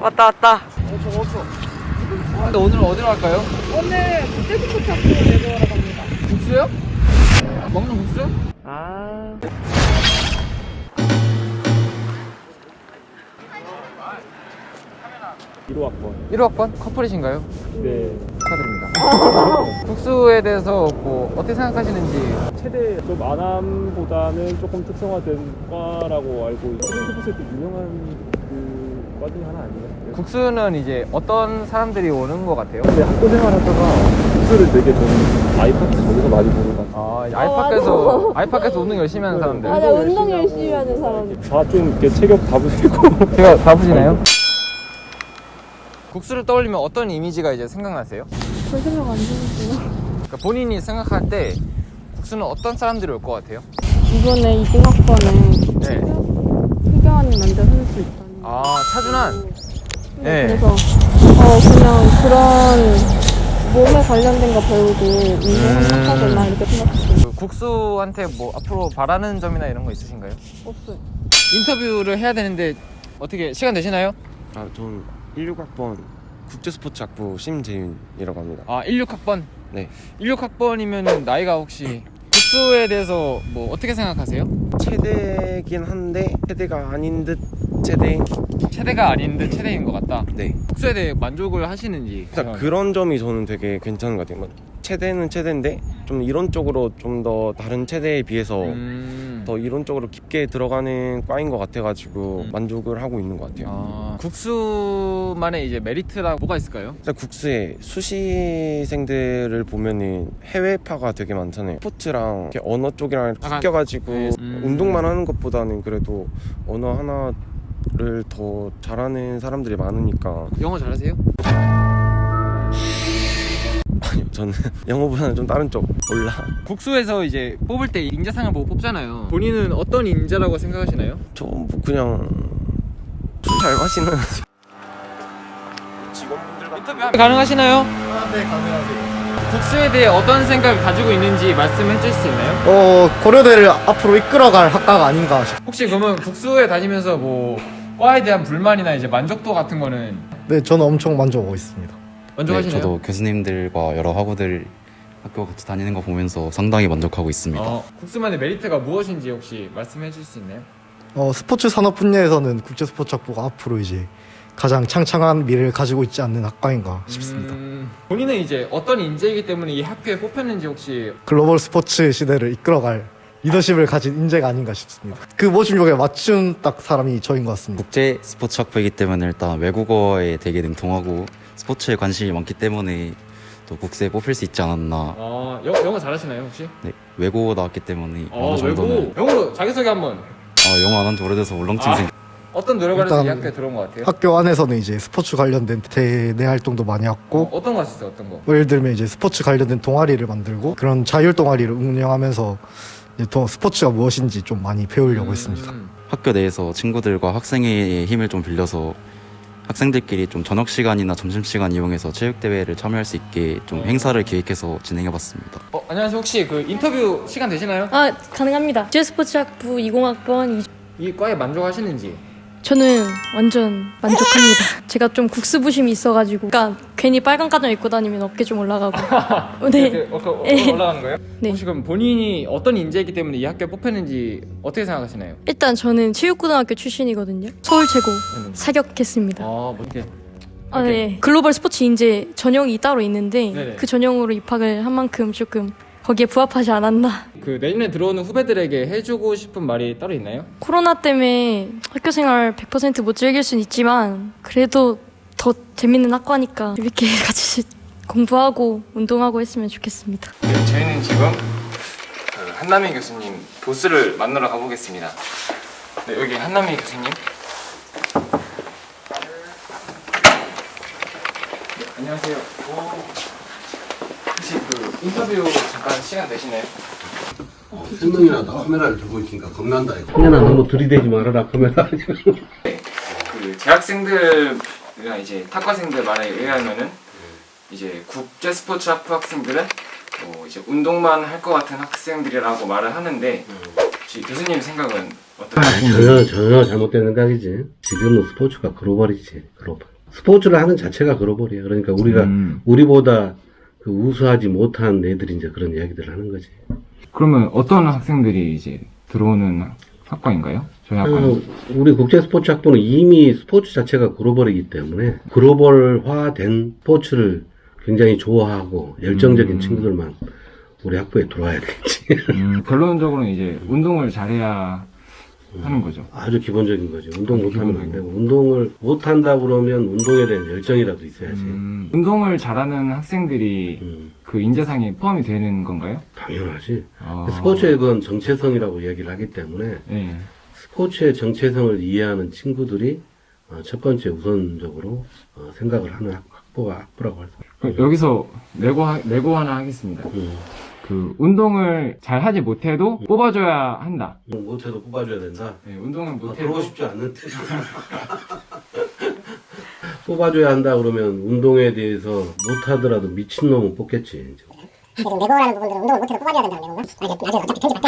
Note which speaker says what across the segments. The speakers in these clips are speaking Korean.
Speaker 1: 왔다 왔다.
Speaker 2: 근데 오늘 어디로 갈까요?
Speaker 3: 오늘 국제스포츠 학교 내보러 갑니다.
Speaker 2: 국수요? 먹는 국수?
Speaker 1: 아.
Speaker 4: 학번
Speaker 2: 1호학번 커플이신가요?
Speaker 4: 네
Speaker 2: 축하드립니다. 국수에 대해서 뭐 어떻게 생각하시는지
Speaker 4: 최대 좀 안암보다는 조금 특성화된 과라고 알고 스포츠에 또 유명한 중에 하나? 네.
Speaker 2: 국수는 이제 어떤 사람들이 오는 것 같아요?
Speaker 4: 근데 학교 생활하다가 국수를 되게 좀 아이파크 저기서 많이 보는 것 같아요
Speaker 2: 아, 아이파크에서 아이파크에서 운동 열심히 하는 사람들.
Speaker 3: 맞아, 운동 열심히 하는 사람.
Speaker 4: 다좀 이렇게 체격 다부시고
Speaker 2: 제가 바쁘시나요? 국수를 떠올리면 어떤 이미지가 이제 생각나세요?
Speaker 3: 별 생각 안 드는구나.
Speaker 2: 그러니까 본인이 생각할 때 국수는 어떤 사람들이 올 것 같아요?
Speaker 3: 이번에 20학번에
Speaker 2: 네.
Speaker 3: 희경아님 남자 선수 있잖 아
Speaker 2: 차준환. 네.
Speaker 3: 그래서 어 그냥 그런 몸에 관련된 거 배우고 운동을
Speaker 2: 음.
Speaker 3: 하거나 이렇게 생각했어요.
Speaker 2: 그 국수한테 뭐 앞으로 바라는 점이나 이런 거 있으신가요?
Speaker 3: 없어요.
Speaker 2: 인터뷰를 해야 되는데 어떻게 시간 되시나요?
Speaker 5: 아, 전 16학번 국제스포츠학부 심재윤이라고 합니다.
Speaker 2: 아 16학번.
Speaker 5: 네.
Speaker 2: 16학번이면 나이가 혹시 국수에 대해서 뭐 어떻게 생각하세요?
Speaker 5: 체대긴 한데 체대가 아닌 듯 체대.
Speaker 2: 체대가 아닌 듯 체대인 것 같다.
Speaker 5: 네.
Speaker 2: 국수에 대해 만족을 하시는지.
Speaker 5: 일단 그런 점이 저는 되게 괜찮은 것 같아요. 뭐 체대는 체대인데 좀 이론적으로 좀 더 다른 체대에 비해서
Speaker 2: 음.
Speaker 5: 더 이론적으로 깊게 들어가는 과인 것 같아가지고
Speaker 2: 음.
Speaker 5: 만족을 하고 있는 것 같아요.
Speaker 2: 아, 국수만의 이제 메리트라고 뭐가 있을까요?
Speaker 5: 일단 국수에 수시생들을 보면은 해외파가 되게 많잖아요. 스포츠랑 언어 쪽이랑 섞여가지고
Speaker 2: 네. 음.
Speaker 5: 운동만 하는 것보다는 그래도 언어 하나 를 더 잘하는 사람들이 많으니까
Speaker 2: 영어 잘하세요?
Speaker 5: 아니요 저는 영어보다는 좀 다른 쪽 몰라
Speaker 2: 국수에서 이제 뽑을 때 인재상을 보고 뽑잖아요. 본인은 어떤 인재라고 생각하시나요?
Speaker 5: 저뭐 그냥 술 잘 마시는 직원분들
Speaker 2: 인터뷰 가능하시나요? 네 가능하세요. 국수에 대해 어떤 생각을 가지고 있는지 말씀해 주실 수 있나요?
Speaker 6: 어, 고려대를 앞으로 이끌어갈 학과가 아닌가 싶
Speaker 2: 혹시 그러면 국수에 다니면서 뭐 과에 대한 불만이나 이제 만족도 같은 거는
Speaker 6: 네, 저는 엄청 만족하고 있습니다.
Speaker 2: 만족하시나요?
Speaker 7: 네, 저도 교수님들과 여러 학우들 학교 같이 다니는 거 보면서 상당히 만족하고 있습니다.
Speaker 2: 어, 국수만의 메리트가 무엇인지 혹시 말씀해 주실 수 있나요?
Speaker 6: 어, 스포츠 산업 분야에서는 국제 스포츠 학부가 앞으로 이제 가장 창창한 미래를 가지고 있지 않는 학과인가 싶습니다.
Speaker 2: 음, 본인은 이제 어떤 인재이기 때문에 이 학교에 뽑혔는지 혹시
Speaker 6: 글로벌 스포츠 시대를 이끌어갈 리더십을 가진 인재가 아닌가 싶습니다. 그 모집 요에 맞춘 딱 사람이 저인 것 같습니다.
Speaker 7: 국제 스포츠 학부이기 때문에 일단 외국어에 되게 능통하고 스포츠에 관심이 많기 때문에 또 국세에 뽑힐 수 있지 않았나.
Speaker 2: 어, 영, 영어 잘하시나요 혹시?
Speaker 7: 네, 외국어 나왔기 때문에
Speaker 2: 어,
Speaker 7: 어느 정도는
Speaker 2: 외국 영어로 자기소개 한번
Speaker 7: 아, 영어 안 한 지 오래돼서 울렁증
Speaker 2: 아.
Speaker 7: 생.
Speaker 2: 어떤 노력을 이 학교에 들어온 것 같아요?
Speaker 6: 학교 안에서는 이제 스포츠 관련된 대내 활동도 많이
Speaker 2: 어,
Speaker 6: 했고
Speaker 2: 어 떤 거 하셨어요 어떤 거?
Speaker 6: 뭐 예를 들면 이제 스포츠 관련된 동아리를 만들고 그런 자율 동아리를 운영하면서 더 스포츠가 무엇인지 좀 많이 배우려고 했습니다.
Speaker 2: 음,
Speaker 7: 학교 내에서 친구들과 학생회의 힘을 좀 빌려서 학생들끼리 좀 저녁 시간이나 점심 시간 이용해서 체육 대회를 참여할 수 있게 좀 행사를 기획해서 진행해봤습니다.
Speaker 2: 어, 안녕하세요 혹시 그 인터뷰 시간 되시나요?
Speaker 8: 아 가능합니다. 국제스포츠학부 20학번
Speaker 2: 이 과에 만족하시는지
Speaker 8: 저는 완전 만족합니다. 제가 좀 국수부심이 있어가지고 그러니까 괜히 빨간 가정 입고 다니면 어깨 좀 올라가고 네.
Speaker 2: 이렇게 어, 어,
Speaker 8: 네.
Speaker 2: 올라가는 거예요?
Speaker 8: 네.
Speaker 2: 혹시 그럼 본인이 어떤 인재이기 때문에 이 학교에 뽑혔는지 어떻게 생각하시나요?
Speaker 8: 일단 저는 체육고등학교 출신이거든요. 서울 최고
Speaker 2: 음.
Speaker 8: 사격했습니다.
Speaker 2: 아, 뭐 이렇게
Speaker 8: 아, 네. 글로벌 스포츠 인재 전형이 따로 있는데
Speaker 2: 네네.
Speaker 8: 그 전형으로 입학을 한 만큼 조금 거기에 부합하지 않았나.
Speaker 2: 그 내년에 들어오는 후배들에게 해주고 싶은 말이 따로 있나요?
Speaker 8: 코로나 때문에 학교 생활 100%못 즐길 순 있지만 그래도 더 재밌는 학과니까 이렇게 같이 공부하고 운동하고 했으면 좋겠습니다.
Speaker 2: 네, 저희는 지금 그 한남희 교수님 보스를 만나러 가보겠습니다. 네, 여기 한남희 교수님. 네, 안녕하세요. 혹시 그 인터뷰 잠깐 시간 되시나요?
Speaker 9: 한 명이라도 카메라를 들고 있으니까 겁난다 이거. 성현아 너무 들이대지 말아라 카메라
Speaker 2: 그 재학생들이나 이제 탁과생들 말에 의하면은 이제 국제 스포츠 학부 학생들은 뭐 이제 운동만 할 것 같은 학생들이라고 말을 하는데 혹시 교수님 생각은 어떤?
Speaker 9: 전혀 전혀 잘못된 생각이지. 지금은 스포츠가 글로벌이지 글로벌. 스포츠를 하는 자체가 글로벌이야. 그러니까 우리가
Speaker 2: 음.
Speaker 9: 우리보다 그 우수하지 못한 애들이 이제 그런 이야기들을 하는 거지.
Speaker 2: 그러면 어떤 학생들이 이제 들어오는 학과인가요? 저희 학과는?
Speaker 9: 어, 우리 국제 스포츠 학부는 이미 스포츠 자체가 글로벌이기 때문에 글로벌화된 스포츠를 굉장히 좋아하고 열정적인
Speaker 2: 음.
Speaker 9: 친구들만 우리 학부에 들어와야 되겠지.
Speaker 2: 음, 결론적으로는 이제 운동을 잘해야 하는 거죠.
Speaker 9: 아주 기본적인 거지. 운동 못하면 안 되고 운동을 못한다 그러면 운동에 대한 열정이라도 있어야지.
Speaker 2: 음, 운동을 잘하는 학생들이
Speaker 9: 음,
Speaker 2: 그 인재상에 포함이 되는 건가요?
Speaker 9: 당연하지.
Speaker 2: 아,
Speaker 9: 스포츠의 그건 정체성이라고 이야기를 하기 때문에
Speaker 2: 네.
Speaker 9: 스포츠의 정체성을 이해하는 친구들이 어, 첫 번째 우선적으로 어, 생각을 하는 학- 학부가 학부라고 할 수.
Speaker 2: 그럼 여기서 내고 하- 내고 하나 하겠습니다.
Speaker 9: 음.
Speaker 2: 그 운동을 잘 하지 못해도 뽑아줘야 한다.
Speaker 9: 못해도 뽑아줘야 된다.
Speaker 2: 네, 운동을
Speaker 9: 아,
Speaker 2: 못해도
Speaker 9: 들어오고 싶지 않는데. 뽑아줘야 한다 그러면 운동에 대해서 못하더라도 미친놈은 뽑겠지.
Speaker 10: 지금 내고라는 부분들은 운동을 못해도 뽑아줘야 된다는 내용인가? 아, 이게 나중에 어차피 편집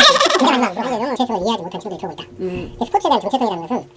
Speaker 10: 하지만 뭐 하려면 정체성을 이해하지 못한 친구들이 들어오고 있다. 스포츠에 대한 정체성이라는 것은